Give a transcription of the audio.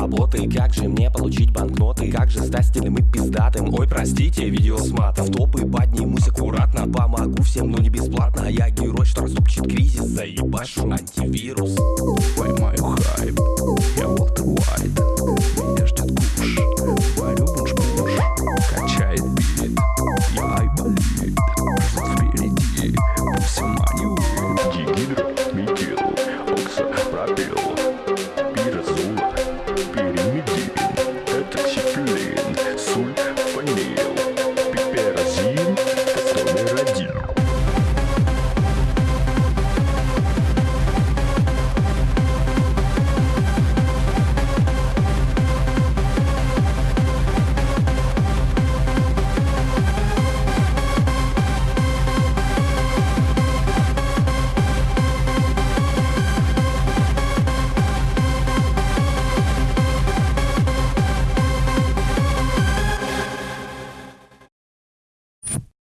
работы. Как же мне получить банкноты? Как же стать стильным и пиздатым? Ой, простите, видео с матом В топы поднимусь аккуратно. Помогу всем, но не бесплатно. Я герой, что растопчет кризис. Заебашу антивирус Media.